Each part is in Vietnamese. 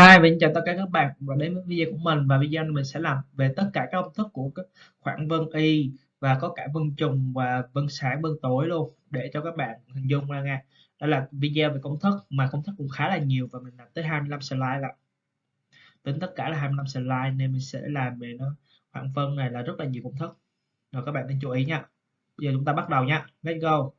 hai mình chào tất cả các bạn và đến với video của mình và video này mình sẽ làm về tất cả các công thức của các khoảng vân y và có cả vân trùng và vân sáng vân tối luôn để cho các bạn hình dung ra nha. Đây là video về công thức mà công thức cũng khá là nhiều và mình làm tới 25 slide là tính tất cả là 25 slide nên mình sẽ làm về nó khoảng vân này là rất là nhiều công thức. Rồi các bạn nên chú ý nha. Bây giờ chúng ta bắt đầu nha. Let's go.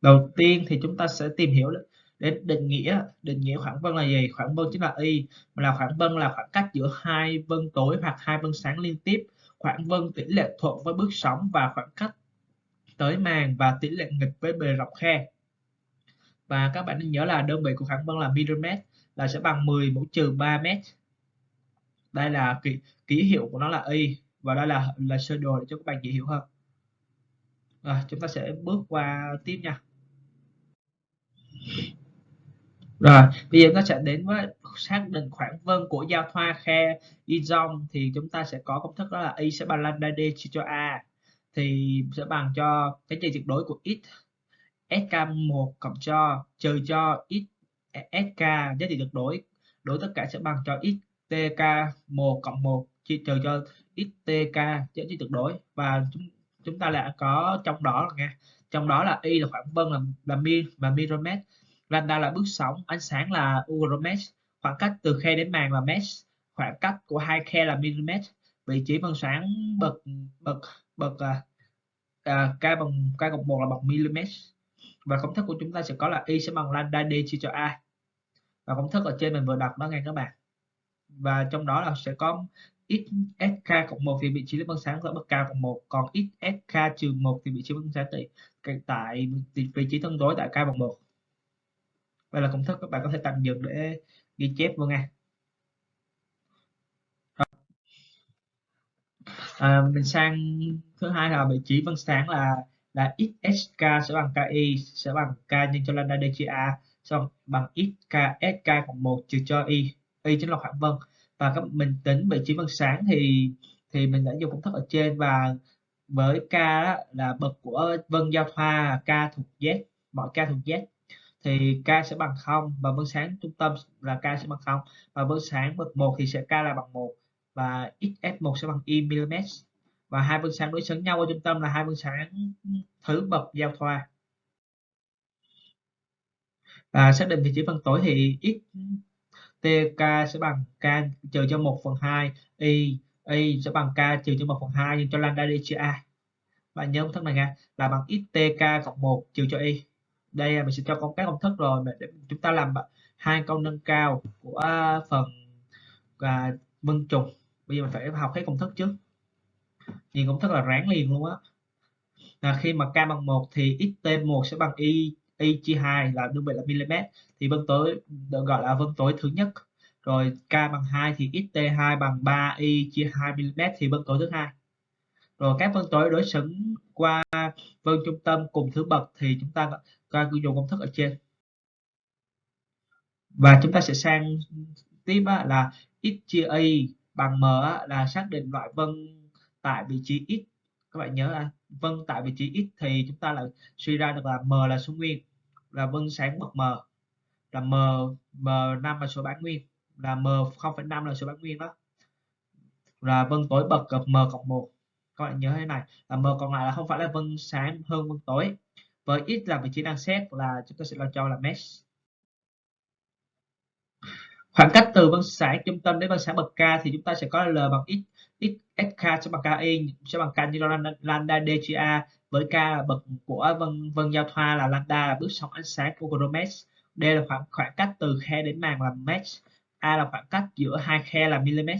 Đầu tiên thì chúng ta sẽ tìm hiểu để định nghĩa định nghĩa khoảng vân là gì? Khoảng vân chính là y mà là khoảng vân là khoảng cách giữa hai vân tối hoặc hai vân sáng liên tiếp. Khoảng vân tỷ lệ thuận với bước sóng và khoảng cách tới màn và tỷ lệ nghịch với bề rộng khe. Và các bạn nên nhớ là đơn vị của khoảng vân là mm là sẽ bằng 10 mũ trừ 3 mét. Đây là ký, ký hiệu của nó là y và đây là là sơ đồ để cho các bạn dễ hiểu hơn. À, chúng ta sẽ bước qua tiếp nha rồi, bây giờ nó sẽ đến với xác định khoảng vân của giao thoa khe Izom. Thì chúng ta sẽ có công thức đó là y sẽ bằng lambda d chia cho a, thì sẽ bằng cho cái trị tuyệt đối của x sk1 cộng cho, trừ cho x, sk, giá trị tuyệt đối đối tất cả sẽ bằng cho x tk 1 cộng 1 chia trừ cho x tk giá trị tuyệt đối và chúng chúng ta lại có trong đó là nghe trong đó là y là khoảng vân là là mi, và micromet lambda là bước sóng ánh sáng là uromesh khoảng cách từ khe đến màn là mesh khoảng cách của hai khe là mm vị trí vân sáng bậc bậc bậc à, à, k bằng k cộng một là bằng mm và công thức của chúng ta sẽ có là y sẽ bằng lambda d chia cho a. Và công thức ở trên mình vừa đọc đó nghe các bạn. Và trong đó là sẽ có x sk cộng 1 thì vị trí vân sáng ở bậc k cộng 1 còn x sk trừ 1 thì vị trí vân sáng tại tại vị trí tương đối tại k bằng 1 đây là công thức các bạn có thể tạm dừng để ghi chép vô nha. À, mình sang thứ hai là vị trí vân sáng là là xsk sẽ bằng ki sẽ bằng k nhân cho lambda d chia a xong bằng xk sk cộng một trừ cho y y chính là khoảng vân. Và các mình tính vị trí vân sáng thì thì mình đã dùng công thức ở trên và với k đó, là bậc của vân giao thoa k thuộc z mọi k thuộc z thì k sẽ bằng 0 và bước sáng trung tâm là k sẽ bằng 0 và bước sáng bậc 1 thì sẽ k là bằng 1 và xf1 sẽ bằng y mm và hai bước sáng đối xứng nhau ở trung tâm là hai bước sáng thứ bậc giao thoa. Và xác định vị trí phân tối thì x tk sẽ bằng k trừ cho 1 phần 2 y y sẽ bằng k trừ cho 1 phần 2 nhưng cho lambda đi chia a. Và nhớ công thức này nha, là bằng xtk cộng 1 trừ cho y đây mình sẽ cho con các công thức rồi. Để chúng ta làm hai câu nâng cao của à, phần và vân trùng. Bây giờ mình phải học hết công thức trước. Nhìn công thức là ráng liền luôn á. Là khi mà k bằng 1 thì xt1 sẽ bằng y y chia 2 là đơn vị là mm thì vân tối, được gọi là vân tối thứ nhất. Rồi k bằng 2 thì xt2 bằng 3 y chia 2 mm thì vân tối thứ hai. Rồi các vân tối đối xứng qua vân trung tâm cùng thứ bậc thì chúng ta coi dùng công thức ở trên. Và chúng ta sẽ sang tiếp là x chia a bằng m là xác định loại vân tại vị trí x. Các bạn nhớ là vân tại vị trí x thì chúng ta lại suy ra được là m là số nguyên là vân sáng bậc m. Là m m5 là số bán nguyên là m 0,5 là số bán nguyên đó. Là vân tối bậc gặp m cộng 1 các bạn nhớ thế này là m còn lại là không phải là vân sáng hơn vân tối với x là vị trí đang xét là chúng ta sẽ lo cho là mesh. Khoảng cách từ vân sáng trung tâm đến vân sáng bậc k thì chúng ta sẽ có l bằng x x sk sẽ bằng ki sẽ bằng k như lambda d a với k là bậc của vân vân giao thoa là lambda là bước sóng ánh sáng của chromesh d là khoảng khoảng cách từ khe đến màng là mesh. A là khoảng cách giữa hai khe là mm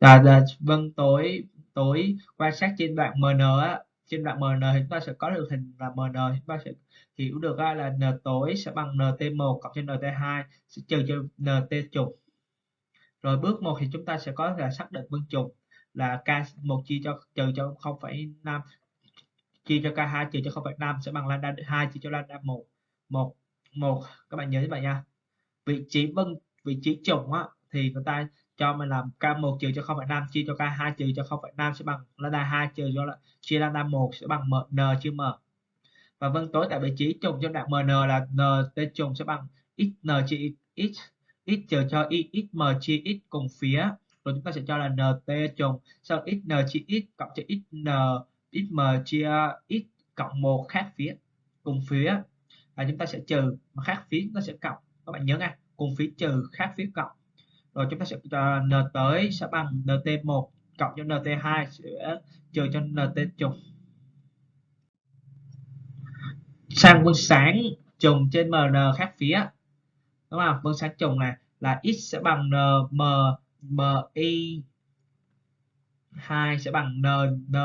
là, là vân tối tối quan sát trên đoạn mn trên đoạn mn thì chúng ta sẽ có được hình là mn chúng ta sẽ hiểu được là n tối sẽ bằng nt1 cộng trên nt2 sẽ trừ cho nt trục. Rồi bước 1 thì chúng ta sẽ có là xác định vân trục là k1 chia cho trừ cho 0,5 chia cho k2 trừ cho 0,5 sẽ bằng lambda 2 chia cho lambda 1 1 1 các bạn nhớ như vậy nha. Vị trí vân vị trí trùng á thì người ta cho mình làm k1 trừ cho 0,5 chia cho k2 trừ cho 0,5 sẽ bằng lambda 2 trừ cho là chia lambda 1 sẽ bằng m n chia m. Và vân tối tại vị trí trùng trong đoạn mn là nt trùng sẽ bằng xn chia x x trừ cho y xm chia x cùng phía. Rồi chúng ta sẽ cho là nt trùng. Sau xn chia x cộng cho xn xm chia x cộng một khác phía cùng phía. Và chúng ta sẽ trừ mà khác phía chúng ta sẽ cộng. Các bạn nhớ nha cùng phía trừ khác phía cộng rồi chúng ta sẽ cho n tới sẽ bằng nt1 cộng cho nt2 sẽ à, trừ cho nt trùng. Sang quân sáng, trùng trên mn khác phía. Đúng không? Quân sáng trùng này là x sẽ bằng n m m i 2 sẽ bằng n n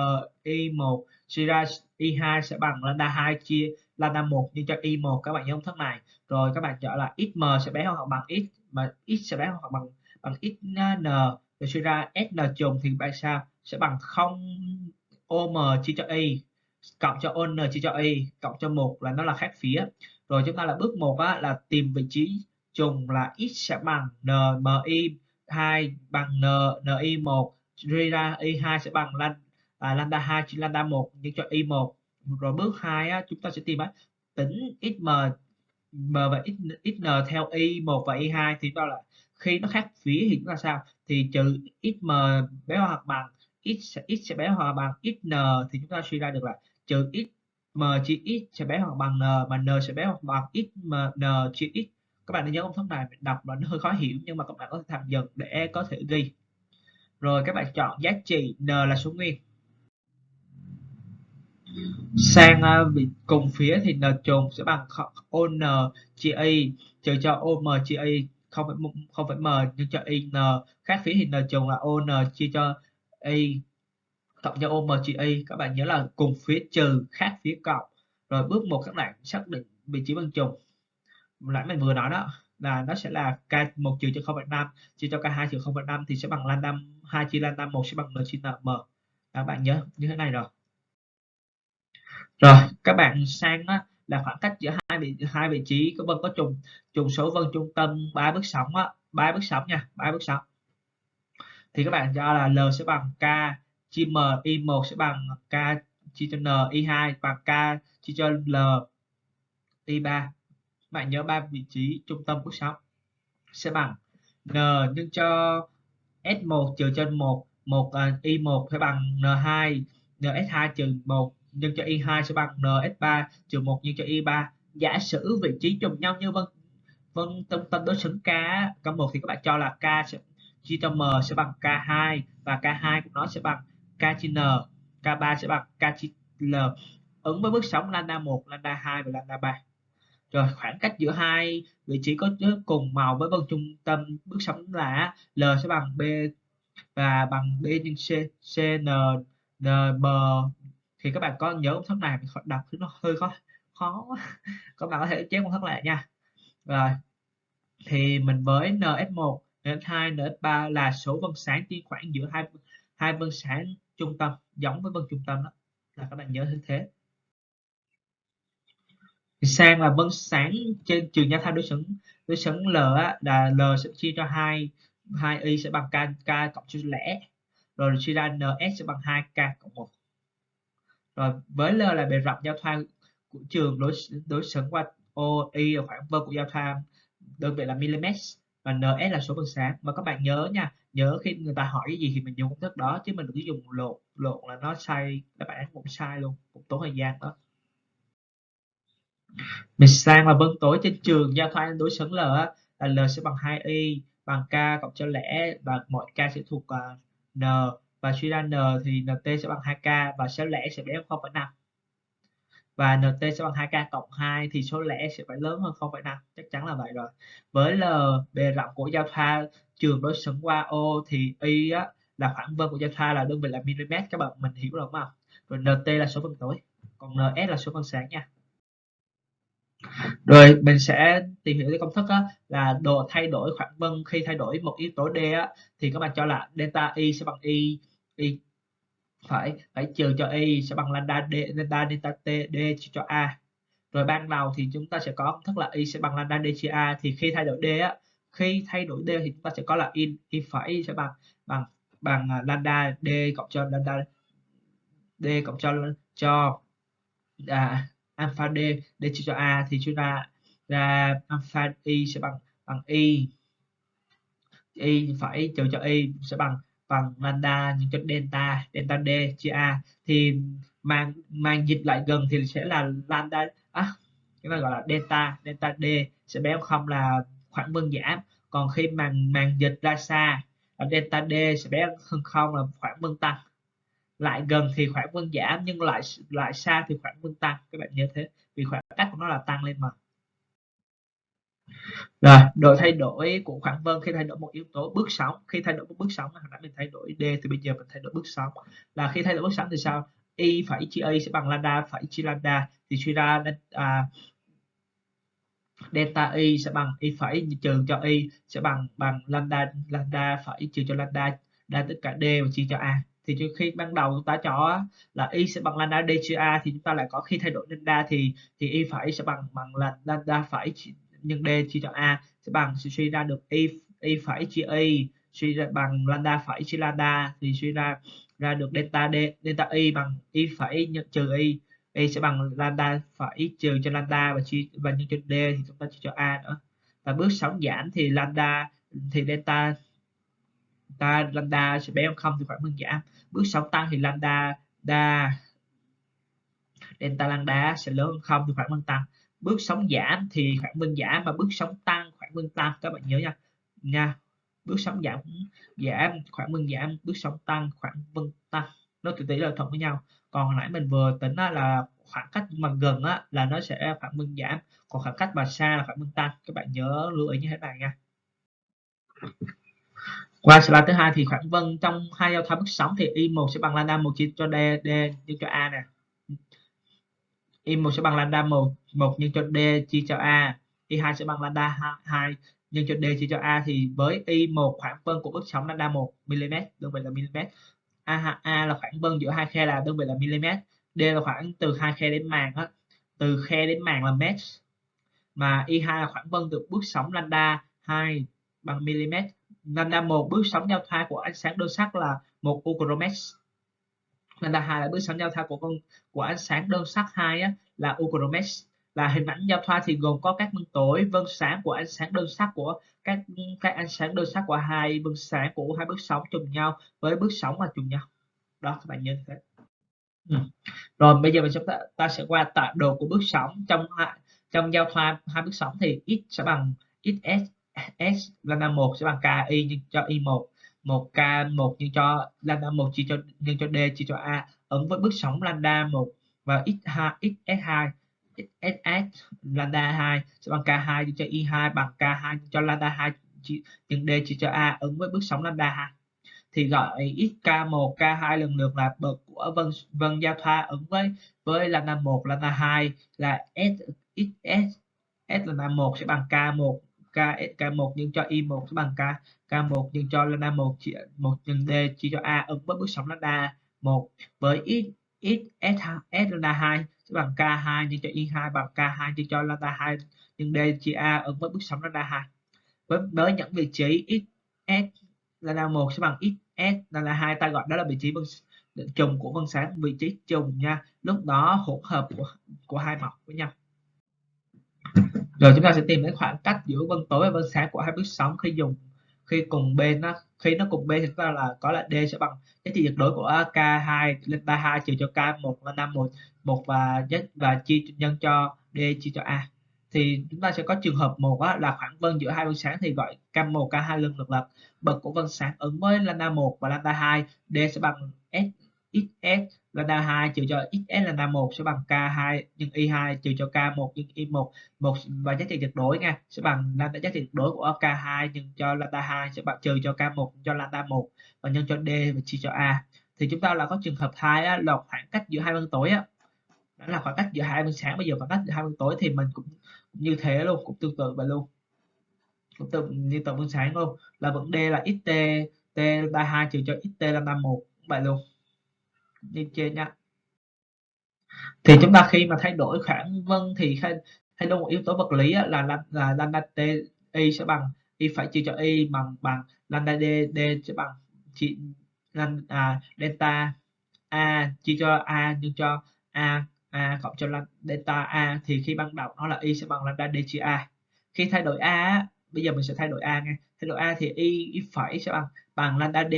i 1 suy ra y 2 sẽ bằng lambda 2 chia lambda 1 nhân cho y 1 các bạn nhớ công thức này. Rồi các bạn chọn là xm sẽ bé hơn hoặc bằng x, mà x sẽ bé hơn hoặc bằng bằng xn rồi suy ra sn trùng thì bạn sao? Sẽ bằng 0 om chia cho y cộng cho on chia cho y cộng cho một là nó là khác phía rồi chúng ta là bước một á, là tìm vị trí trùng là x sẽ bằng nmi 2 bằng n ni 1 suy ra y 2 sẽ bằng lan à, lambda 2 chia lambda 1 nhân cho y 1 rồi bước 2 á, chúng ta sẽ tìm á, tính xm m và xn theo y 1 và y 2 thì đó là khi nó khác phía thì chúng ta sao? Thì trừ xm bé hoặc bằng x x sẽ bé hoặc bằng xn thì chúng ta suy ra được là trừ x m chia x sẽ bé hoặc bằng n mà n sẽ bé hoặc bằng x m n chia x. Các bạn nên nhớ công thức này đọc là nó hơi khó hiểu nhưng mà các bạn có thể tham dần để có thể ghi. Rồi các bạn chọn giá trị n là số nguyên. Sang uh, cùng phía thì n trùng sẽ bằng on chia y trừ cho om chia y không phải không phải m nhưng cho in n khác phía thì n trùng là on chia cho y cộng cho om chia y các bạn nhớ là cùng phía trừ khác phía cộng. Rồi bước một các bạn xác định vị trí bằng trùng nãy mình vừa nói đó là nó sẽ là k một trừ cho 0,5 chia cho k2 trừ 0,5 thì sẽ bằng lambda 2 chia lambda 1 sẽ bằng n chia m. Các bạn nhớ như thế này rồi. Rồi các bạn sang á, là khoảng cách giữa hai vị hai vị trí có vân có trùng. Trùng số vân trung tâm ba bước sóng á ba bước sóng nha ba bước sóng. Thì các bạn cho là l sẽ bằng k chia m i1 sẽ bằng k chia cho n i2 bằng k chia cho l i3 bạn nhớ ba vị trí trung tâm của sóng sẽ bằng n nhân cho s1 trừ trên 1 1 uh, y1 sẽ bằng n2 ns2 trừ 1 nhân cho y2 sẽ bằng ns3 trừ 1 nhân cho y3 giả sử vị trí trùng nhau như vân vân tâm tâm đối xứng k k 1 thì các bạn cho là k sẽ chia cho m sẽ bằng k2 và k2 của nó sẽ bằng k chia n k3 sẽ bằng k chia l ứng với bước sóng lambda 1 lambda 2 và lambda 3 rồi khoảng cách giữa hai vị trí có cùng màu với vân trung tâm bước sóng là L sẽ bằng B và bằng B nhân C CN, N N B thì các bạn có nhớ công thức này đọc thứ nó hơi khó khó. Các bạn có thể chép công thức lại nha. Rồi thì mình với NS1 NS2 NS3 là số vân sáng trên khoảng giữa hai hai vân sáng trung tâm giống với vân trung tâm đó. Là các bạn nhớ như thế. Sang là vân sáng trên trường giao thang đối xứng đối xứng L á, là L sẽ chia cho hai hai y sẽ bằng k k cộng cho lẻ. Rồi chia ra ns sẽ bằng 2k cộng 1 rồi với L là bề rộng giao thoa của trường đối đối xứng qua OI là khoảng vơ của giao thoa đơn vị là mm và ns là số bằng sáng. Mà các bạn nhớ nha nhớ khi người ta hỏi cái gì thì mình dùng công thức đó chứ mình đừng dùng lộn lộn là nó sai các bạn cũng sai luôn một tốn thời gian đó. Mình sang là vân tối trên trường giao thoa đối xứng L là L sẽ bằng 2y bằng k cộng cho lẻ và mọi k sẽ thuộc uh, n và suy ra n thì nt sẽ bằng 2k và số lẻ sẽ bé hơn 0,5 và nt sẽ bằng 2k cộng 2 thì số lẻ sẽ phải lớn hơn 0,5 chắc chắn là vậy rồi. Với l bề rộng của giao thoa trường đối xứng qua o thì y á, là khoảng vân của giao thoa là đơn vị là mm các bạn mình hiểu rồi không? Rồi nt là số vân tối còn ns là số vân sáng nha. Rồi mình sẽ tìm hiểu cái công thức á, là độ thay đổi khoảng vân. Khi thay đổi một yếu tố d á, thì các bạn cho là delta y sẽ bằng y y phải phải trừ cho y sẽ bằng lambda d delta delta t d chia cho a. Rồi ban đầu thì chúng ta sẽ có công thức là y sẽ bằng lambda d chia a. Thì khi thay đổi d á khi thay đổi d thì chúng ta sẽ có là y y phải sẽ bằng bằng bằng à, lambda d cộng cho lambda d cộng cho cho à, alpha d d chia cho a. Thì chúng ta ra alpha y sẽ bằng bằng y. Y phải trừ cho y sẽ bằng bằng lambda nhân cho delta delta d chia a thì mang mang dịch lại gần thì sẽ là lambda à, chúng ta gọi là delta delta d sẽ bé không là khoảng vân giảm còn khi màn màn dịch ra xa là delta d sẽ bé hơn không là khoảng vân tăng. Lại gần thì khoảng vân giảm nhưng lại lại xa thì khoảng vân tăng. Các bạn nhớ thế vì khoảng cách của nó là tăng lên mà rồi độ thay đổi của khoảng vân khi thay đổi một yếu tố bước sóng. Khi thay đổi một bước sóng hồi nãy mình thay đổi d thì bây giờ mình thay đổi bước sóng. Là khi thay đổi bước sóng thì sao? Y phải chia a sẽ bằng lambda phải chia lambda thì suy ra à, delta y sẽ bằng y phải trừ cho y sẽ bằng bằng lambda lambda phải trừ cho lambda đa tất cả d và chia cho a. Thì khi ban đầu chúng ta cho là y sẽ bằng lambda d chia a thì chúng ta lại có khi thay đổi lambda thì thì y phải sẽ bằng bằng là lambda phải nhân d chia cho a sẽ bằng sẽ suy ra được y y phải chia y suy ra bằng lambda phải chia lambda, thì suy ra ra được delta d, delta y bằng y phải nhân trừ y y sẽ bằng lambda phải trừ cho lambda và chia, và nhân cho d thì chúng ta chia cho a nữa. Và bước sóng giảm thì lambda, thì delta ta lambda sẽ bé hơn không thì khoảng phân giảm bước sóng tăng thì lambda đa delta lambda sẽ lớn hơn không thì khoảng phân tăng bước sóng giảm thì khoảng phân giảm và bước sóng tăng khoảng phân tăng. Các bạn nhớ nha. Nha. Bước sóng giảm giảm khoảng phân giảm bước sóng tăng khoảng phân tăng. Nó tỷ tỷ là thuận với nhau. Còn hồi nãy mình vừa tính là khoảng cách mà gần á, là nó sẽ khoảng phân giảm còn khoảng cách mà xa là khoảng phân tăng. Các bạn nhớ lưu ý như thế này nha. Qua slide thứ hai thì khoảng vân trong hai giao thoa bước sóng thì y1 sẽ bằng lambda 1 chia cho d d nhân cho a nè y1 sẽ bằng lambda 1 1 nhân cho d chia cho a y2 sẽ bằng lambda 2 nhân cho d chia cho a thì với y1 khoảng vân của bước sóng lambda 1 mm đơn vị là mm a, a là khoảng vân giữa hai khe là đơn vị là mm d là khoảng từ hai khe đến màng á từ khe đến màng là mét. Mà y2 là khoảng vân từ bước sóng lambda 2 bằng mm lambda 1 bước sóng giao thoa của ánh sáng đơn sắc là một ucromet lambda hai là bước sóng giao thoa của con của ánh sáng đơn sắc hai á, là Ukromesh là hình ảnh giao thoa thì gồm có các vân tối vân sáng của ánh sáng đơn sắc của các các ánh sáng đơn sắc của hai vân sáng của hai bước sóng trùng nhau với bước sóng mà trùng nhau. Đó các bạn nhớ thế. Ừ. rồi bây giờ mình chúng ta, ta sẽ qua tọa độ của bước sóng. Trong trong giao thoa hai bước sóng thì x sẽ bằng xs s lambda một sẽ bằng ki nhân cho i một một k, một nhân cho, lambda một chia cho, nhân cho d, chia cho a, ứng với bước sóng lambda một và x hai, x s hai, x s lambda hai, sẽ bằng k2 cho y2 bằng k2 cho lambda 2 nhân d chia cho a, ứng với bước sóng lambda hai. Thì gọi x k một k2 lần lượt là bậc của vân vân giao thoa ứng với với lambda một, lambda hai là s, x s s lambda một sẽ bằng k1 k k1 nhân cho y1 sẽ bằng k k1 nhân cho lambda 1 chia 1 nhân d chia cho a ứng với bước sóng lambda 1 với x x, s s lambda 2 sẽ bằng k2 nhân cho y2 bằng k2 nhân cho lambda 2 nhân d chia a ứng với bước sóng lambda 2 với với những vị trí x, s lambda 1 sẽ bằng x, s lambda 2 ta gọi đó là vị trí vân trùng của vân sáng, vị trí trùng nha. Lúc đó hỗn hợp của của hai mặt với nhau rồi chúng ta sẽ tìm đến khoảng cách giữa vân tối và vân sáng của hai bước sóng khi dùng, khi cùng bên nó khi nó cùng bên thì chúng ta là có là d sẽ bằng giá trị tuyệt đối của k2 lên 32 trừ cho k1 là 51 1 và nhất và chia nhân cho d chia cho a. Thì chúng ta sẽ có trường hợp một là khoảng vân giữa hai vân sáng thì gọi k1 k2 lần lượt lập. Bậc của vân sáng ứng với lambda 1 và lambda 2 d sẽ bằng s xs lambda 2 trừ cho xs lambda 1 sẽ bằng k2 nhân y2 trừ cho k1 nhân y1 một. Và giá trị tuyệt đối nha sẽ bằng lambda giá trị tuyệt đối của k2 nhân cho lambda 2 sẽ bằng trừ cho k1 cho lambda 1 và nhân cho d và chia cho a. Thì chúng ta là có trường hợp hai á, là khoảng cách giữa hai vân tối á. Đó là khoảng cách giữa hai vân sáng bây giờ khoảng cách giữa hai vân tối thì mình cũng, cũng như thế luôn cũng tương tự vậy luôn. Cũng tương như tầng vân sáng luôn là vấn đề là xt t lambda 2 trừ cho xt lambda 1 vậy luôn như trên nha. thì chúng ta khi mà thay đổi khoảng vân thì thay, thay đổi một yếu tố vật lý là là, là lambda t y sẽ bằng y phải chia cho y bằng bằng lambda d d sẽ bằng chỉ à, delta a chia cho a nhân cho a a cộng cho delta a thì khi ban đầu nó là y sẽ bằng lambda d chia a khi thay đổi a bây giờ mình sẽ thay đổi a nghe thay đổi a thì y, y phải sẽ bằng bằng lambda d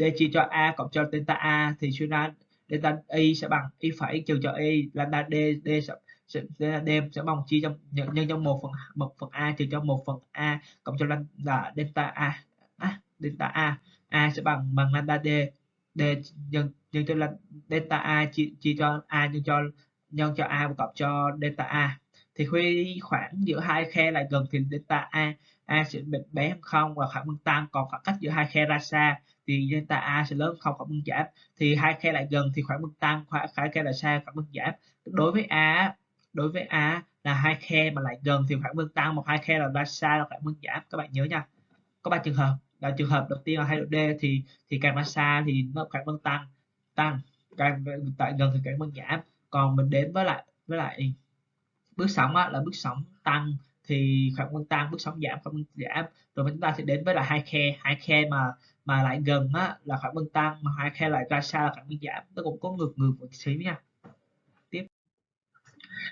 d chia cho a cộng cho delta a thì suy ra delta y sẽ bằng y phẩy trừ cho y lambda d d sẽ sẽ đem sẽ bằng chia cho nhân, nhân cho một phần một phần a trừ cho một phần a cộng cho lambda delta a. À, delta a a sẽ bằng bằng lambda d d nhân nhân cho delta a chia, chia cho a nhân cho nhân cho a cộng cho delta a. Thì khi khoảng giữa hai khe lại gần thì delta a a sẽ bị bé hơn không và khoảng bằng tăng còn khoảng cách giữa hai khe ra xa thì delta a sẽ lớn không khoảng bằng giảm thì hai khe lại gần thì khoảng mức tăng khoảng hai khe lại xa khoảng mức giảm. Đối với a đối với a là hai khe mà lại gần thì khoảng mức tăng một hai khe là ba xa là khoảng mức giảm. Các bạn nhớ nha. Có ba trường hợp. Là trường hợp đầu tiên là hai độ d thì thì càng ra xa thì nó khoảng mức tăng tăng càng tại gần thì càng mức giảm. Còn mình đến với lại với lại bước sóng á, là bước sóng tăng thì khoảng bằng tăng bước sóng giảm khoảng bằng giảm. Rồi chúng ta sẽ đến với là hai khe hai khe mà mà lại gần á, là khoảng bằng tăng mà hai khe lại ra xa là khoảng bằng giảm. Nó cũng có ngược ngược một xíu nha. Tiếp.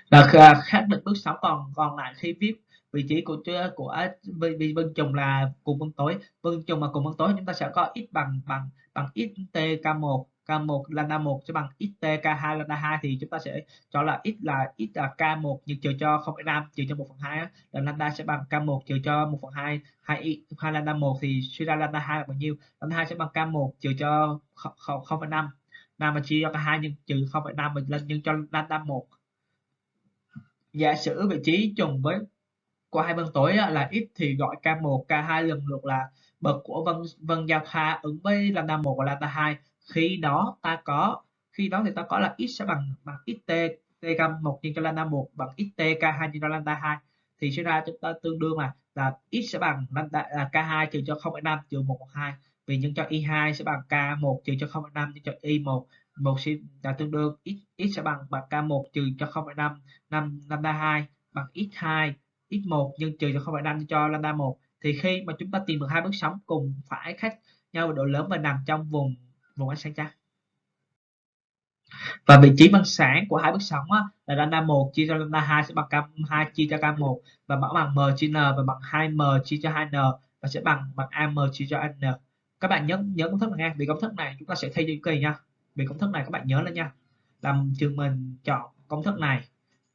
Là khác định bước sóng còn còn lại khi viết vị trí của của vì vân trùng là cùng vân tối. Vân trùng mà cùng vân tối chúng ta sẽ có x bằng bằng bằng x t k1 K1 lambda 1 sẽ bằng xt K2 lambda 2 thì chúng ta sẽ cho là x là x là K1 nhưng trừ cho 0,5 trừ cho 1 phần 2 là lambda sẽ bằng K1 trừ cho 1 phần 2 2 2 lambda 1 thì suy ra lambda 2 là bao nhiêu? Lambda 2 sẽ bằng K1 trừ cho 0,5 5 mà chia cho cả 2 nhưng trừ 0,5 mình lên nhân cho lambda 1 giả sử vị trí trùng với của hai vân tối là x thì gọi K1 K2 lần lượt là bậc của vân vân giao thoa ứng với lambda 1 và lambda 2 khi đó ta có khi đó thì ta có là x sẽ bằng bằng xt t gam 1 nhân cho lambda 1 bằng xt k2 nhân cho lambda 2 thì sẽ ra chúng ta tương đương là là x sẽ bằng lambda là k2 trừ cho 0,5 trừ 1 2 vì nhân cho y2 sẽ bằng k1 trừ cho 0,5 nhân cho y1 một. Sẽ là tương đương x x sẽ bằng bằng k1 trừ cho 0,5 5 lambda 2 bằng x2 x1 nhân trừ cho 0,5 cho lambda 1 thì khi mà chúng ta tìm được hai bước sóng cùng phải khác nhau độ lớn và nằm trong vùng vùng ánh sáng trắng. Và vị trí bằng sáng của hai bước sóng á, là lambda 1 chia cho lambda 2 sẽ bằng cam 2 chia cho k1 và mẫu bằng m chia n và bằng 2m chia cho 2n và sẽ bằng bằng am chia cho n. Các bạn nhớ nhớ công thức này nha. Vì công thức này chúng ta sẽ thay định kỳ nha. Vì công thức này các bạn nhớ lên nha. Làm trường mình chọn công thức này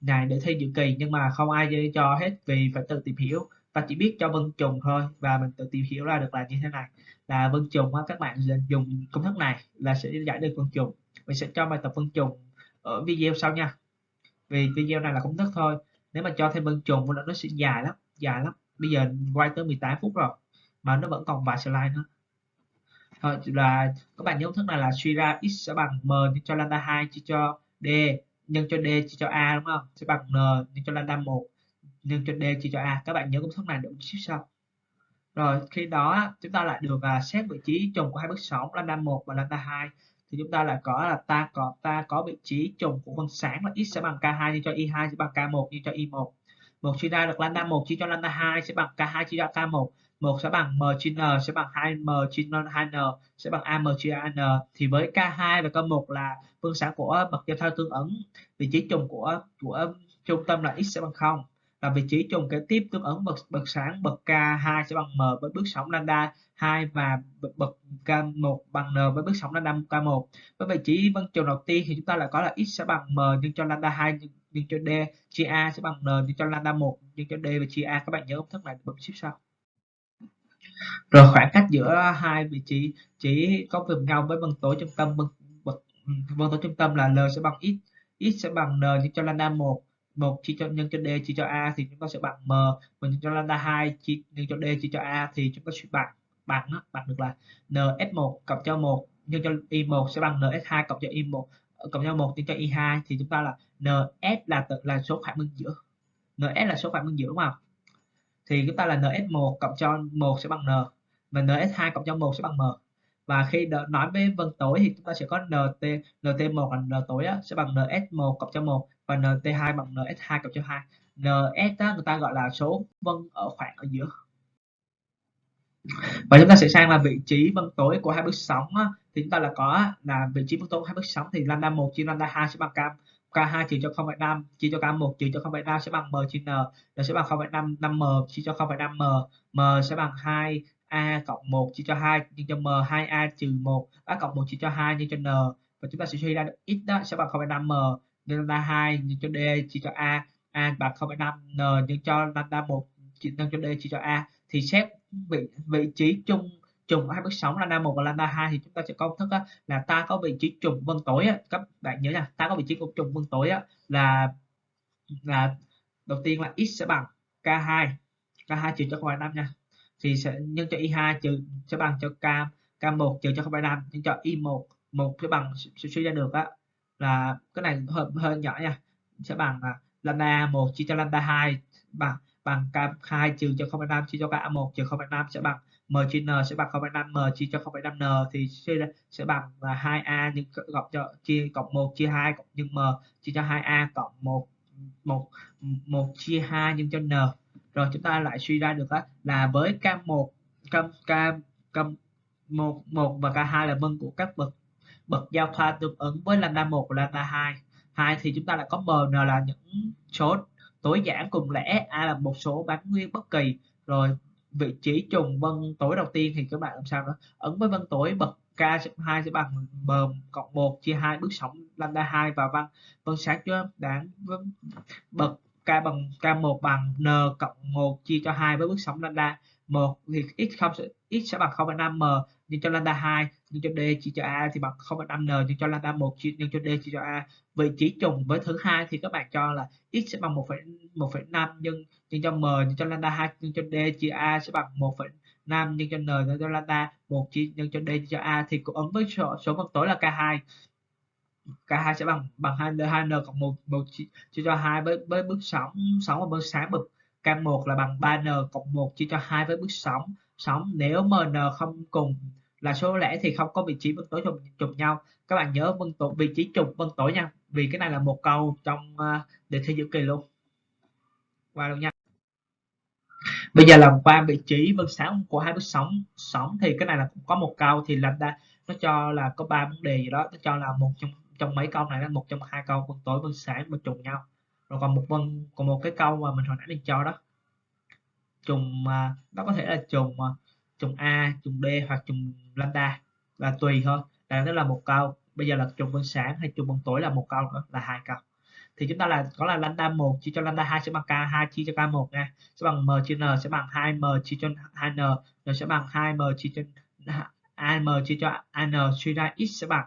này để thi dự kỳ nhưng mà không ai cho hết vì phải tự tìm hiểu ta chỉ biết cho vân trùng thôi. Và mình tự tìm hiểu ra được là như thế này. Là vân trùng các bạn dùng công thức này là sẽ giải được vân trùng mình sẽ cho bài tập vân trùng ở video sau nha. Vì video này là công thức thôi. Nếu mà cho thêm vân trùng nó sẽ dài lắm dài lắm. Bây giờ quay tới 18 phút rồi, mà nó vẫn còn vài slide nữa. Thôi, là các bạn nhớ công thức này là suy ra x sẽ bằng m nhân cho lambda 2 chia cho d, nhân cho d chia cho a, đúng không? Sẽ bằng n nhân cho lambda 1 nhân cho d chia cho a các bạn nhớ công thức này được xíu sau. Rồi khi đó chúng ta lại được uh, xét vị trí trùng của hai bước sóng lambda 1 và lambda 2 thì chúng ta lại có là ta có ta có vị trí trùng của phân sáng là x sẽ bằng k2 nhân cho y2 sẽ bằng k1 nhân cho y1 một. Chia ra được lambda 1 chia cho lambda 2 sẽ bằng k2 chia cho k1 1 sẽ bằng m chia n sẽ bằng 2m chia 2n sẽ bằng am chia an thì với k2 và k1 là phương sáng của bậc giao thoa tương ứng vị trí trùng của của trung tâm là x sẽ bằng 0 là vị trí trùng kế tiếp tương ứng bậc bậc sáng bậc K2 sẽ bằng M với bước sóng lambda 2 và bậc K1 bằng N với bước sóng lambda K1. Với vị trí vân trùng đầu tiên thì chúng ta lại có là x sẽ bằng M nhân cho lambda 2 nhân, cho D, chia A sẽ bằng N nhân cho lambda 1 nhân cho D và chia A. Các bạn nhớ công thức này bấm ship sau. Rồi khoảng cách giữa hai vị trí chỉ có cùng nhau với vân tối trung tâm vân bậc vân tối trung tâm là L sẽ bằng x, x sẽ bằng N nhân cho lambda 1 1 chia cho nhân cho d chia cho a thì chúng ta sẽ bằng m. Và nhân cho lambda 2 chia nhân cho d chia cho a thì chúng ta sẽ bằng bằng đó, bằng được là ns1 cộng cho 1 nhân cho y1 sẽ bằng ns2 cộng cho y1 ờ, cộng cho 1 nhân cho y2 thì chúng ta là ns là tự là số phản ứng giữa. Ns là số phản ứng giữa đúng không? Thì chúng ta là ns1 cộng cho 1 sẽ bằng n. Và ns2 cộng cho 1 sẽ bằng m và khi nói với vân tối thì chúng ta sẽ có nt nt1 là n tối á, sẽ bằng ns1 cộng cho 1 và nt2 bằng ns2 cộng cho 2 ns á, người ta gọi là số vân ở khoảng ở giữa và chúng ta sẽ sang là vị trí vân tối của hai bước sóng á, thì chúng ta là có là vị trí vân tối của hai bước sóng thì lambda 1 chia lambda 2 sẽ bằng k K2 trừ cho 0,5 chia cho K1 trừ cho 0,5 sẽ bằng M chia N. N sẽ bằng 0,5 5M chia cho 0,5M. M sẽ bằng 2 a cộng 1 chia cho 2 nhân cho M 2A trừ 1 A cộng 1 chia cho 2 nhân cho N. Và chúng ta sẽ suy ra được X đó sẽ bằng 0,5M nhân lambda 2 nhân cho D chia cho A. A bằng 0,5 N nhân cho lambda 1 nhân cho D chia cho A. Thì xét vị vị trí chung trùng hai bước sóng lambda 1 và lambda 2 thì chúng ta sẽ công thức á, là ta có vị trí trùng vân tối á. các bạn nhớ nha ta có vị trí của trùng vân tối á, là là đầu tiên là x sẽ bằng k2 k2 trừ cho 0,5 nha thì sẽ nhân cho y2 trừ sẽ bằng cho k k1 trừ cho 0,5 nhân cho y1 1 sẽ bằng sẽ suy ra được á. Là cái này hơi hơi nhỏ nha. Sẽ bằng là lambda 1 chia cho lambda 2 bằng bằng k2 trừ cho 0,5 chia cho k1 trừ 0,5 sẽ bằng m chia n sẽ bằng 0,5 m chia cho 0,5 n thì sẽ, sẽ bằng là 2a nhưng cộng cho chia cộng 1 chia 2 cộng nhân m chia cho 2a cộng 1 1 1 chia 2 nhân cho n rồi chúng ta lại suy ra được đó, là với k1 k k k 1 1 và k2 là mân của các bậc bậc giao thoa tương ứng với lambda 1 và lambda 2 2 thì chúng ta lại có mn là những số tối giản cùng lẻ a là một số bán nguyên bất kỳ. Rồi vị trí trùng vân tối đầu tiên thì các bạn làm sao đó ấn với vân tối bậc K2 sẽ bằng bờm cộng 1 chia 2 bước sóng lambda 2 và vân vân sáng cho đáng bậc K bằng K1 bằng N cộng 1 chia cho 2 với bước sóng lambda 1 thì x không x sẽ bằng 0,5m nhân cho lambda 2 nhân cho d chia cho a thì bằng 0,5n nhân cho lambda 1 chia nhân cho d chia cho a vị trí trùng với thứ hai thì các bạn cho là x sẽ bằng 1,1,5 nhân nhân cho m nhân cho lambda 2 nhân cho d chia a sẽ bằng 1, 5 nhân cho n nhân cho lambda 1 chia nhân cho d chia cho a thì cũng ứng với số, số phân tối là k2 k2 sẽ bằng bằng 2 2n cộng 1 1 chia, cho 2 với với bước sóng sóng và bước sáng bậc k1 là bằng 3n cộng 1 chia cho 2 với bước sóng. Sóng nếu mn không cùng là số lẻ thì không có vị trí vân tối trùng, trùng nhau. Các bạn nhớ vân tối vị trí trùng vân tối nha vì cái này là một câu trong uh, đề thi giữa kỳ luôn. Qua luôn nha. Bây giờ làm qua vị trí vân sáng của hai bước sóng sóng thì cái này là cũng có một câu thì lambda nó cho là có ba vấn đề gì đó nó cho là một trong trong mấy câu này là một trong hai câu vân tối vân sáng mà trùng nhau. Rồi còn một vân còn một cái câu mà mình hồi nãy mình cho đó. Trùng nó có thể là trùng trùng A, trùng D hoặc trùng lambda, là tùy thôi. Là đó là một câu. Bây giờ là trùng vân sáng hay trùng vân tối là một câu nữa, là hai câu. Thì chúng ta là, có là lambda 1 chia cho lambda 2 sẽ bằng k2 chia cho k1 nha. Sẽ bằng m chia n, sẽ bằng 2m chia cho 2n n. Sẽ bằng 2m chia cho am chia cho an suy ra x sẽ bằng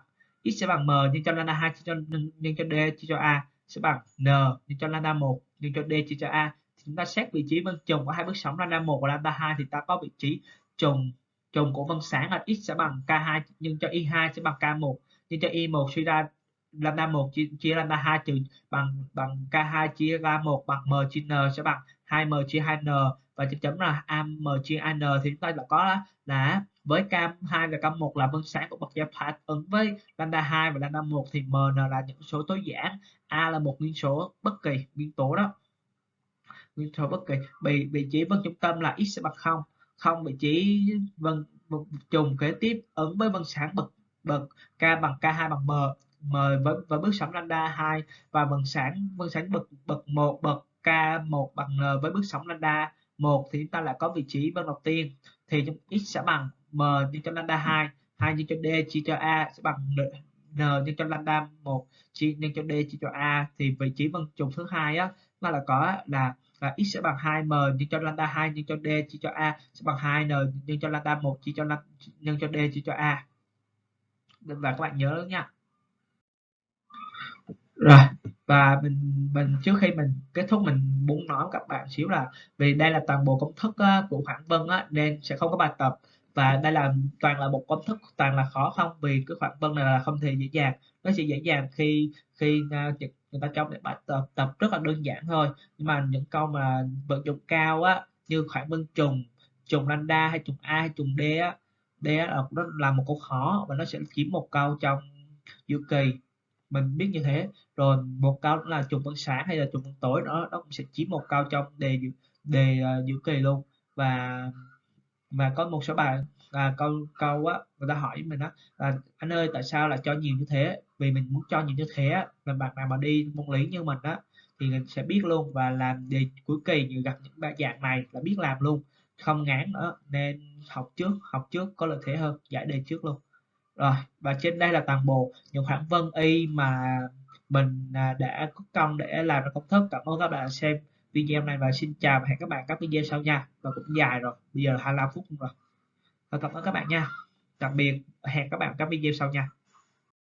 x sẽ bằng m nhân cho lambda 2 chia cho nhân cho d chia cho a sẽ bằng n nhân cho lambda 1 nhân cho d chia cho a. Thì chúng ta xét vị trí vân trùng của hai bước sóng lambda 1 và lambda 2 thì ta có vị trí trùng trùng của vân sáng là x sẽ bằng k2 nhân cho y2 sẽ bằng k1 nhân cho y1 suy ra lambda 1 chia, chia lambda 2 trừ bằng bằng k2 chia ra 1 bằng m chia n sẽ bằng 2m chia 2n và chấm chấm là am m chia n thì chúng ta đã có là, là với k2 và k1 là phân sáng của bậc giao thoa ứng với lambda 2 và lambda 1 thì mn là những số tối giản. A là một nguyên số bất kỳ nguyên tố đó. Nguyên số bất kỳ. Vị vị trí vân trung tâm là x bằng 0 không vị trí vân trùng kế tiếp ứng với vân sáng bậc bậc k bằng k2 bằng m m với, với bước sóng lambda 2 và vân sáng vân sáng bậc bậc 1 bậc k1 bằng n với bước sóng lambda 1 thì chúng ta lại có vị trí vân đầu tiên thì x sẽ bằng m nhân cho lambda 2 2 nhân cho d chia cho a sẽ bằng n, nhân cho lambda 1 chia nhân cho d chia cho a. Thì vị trí vân trùng thứ hai á nó là có là là x sẽ bằng 2m nhân cho lambda 2 nhân cho d chia cho a sẽ bằng 2n nhân cho lambda 1 chia cho nhân cho d chia cho a. Và các bạn nhớ nha. Rồi và mình mình trước khi mình kết thúc mình muốn nói với các bạn xíu là vì đây là toàn bộ công thức của khoảng vân á, nên sẽ không có bài tập và đây là toàn là một công thức toàn là khó không? Vì cái khoảng vân này là không thể dễ dàng. Nó sẽ dễ dàng khi khi à, người ta trong để bài tập tập rất là đơn giản thôi. Nhưng mà những câu mà vận dụng cao á, như khoảng vân trùng trùng lambda hay trùng a hay trùng d á d á là nó là một câu khó và nó sẽ chiếm một câu trong giữa kỳ. Mình biết như thế. Rồi một câu là trùng vân sáng hay là trùng vân tối đó nó cũng sẽ chiếm một câu trong đề đề dự giữa kỳ luôn. Và mà có một số bạn, à, câu câu á, người ta hỏi mình á là "Anh ơi, tại sao lại cho nhiều như thế?" Vì mình muốn cho nhiều như thế á, là bạn nào mà đi môn Lý như mình á, thì mình sẽ biết luôn và làm đề cuối kỳ như gặp những ba dạng này là biết làm luôn, không ngán nữa, nên học trước học trước có lợi thế hơn, giải đề trước luôn. Rồi, và trên đây là toàn bộ những khoảng vân y mà mình, à, đã có công để làm ra công thức. Cảm ơn các bạn đã xem video này và xin chào và hẹn các bạn các video sau nha. Và cũng dài rồi, bây giờ 25 phút rồi. Và cảm ơn các bạn nha. Tạm biệt, hẹn các bạn các video sau nha.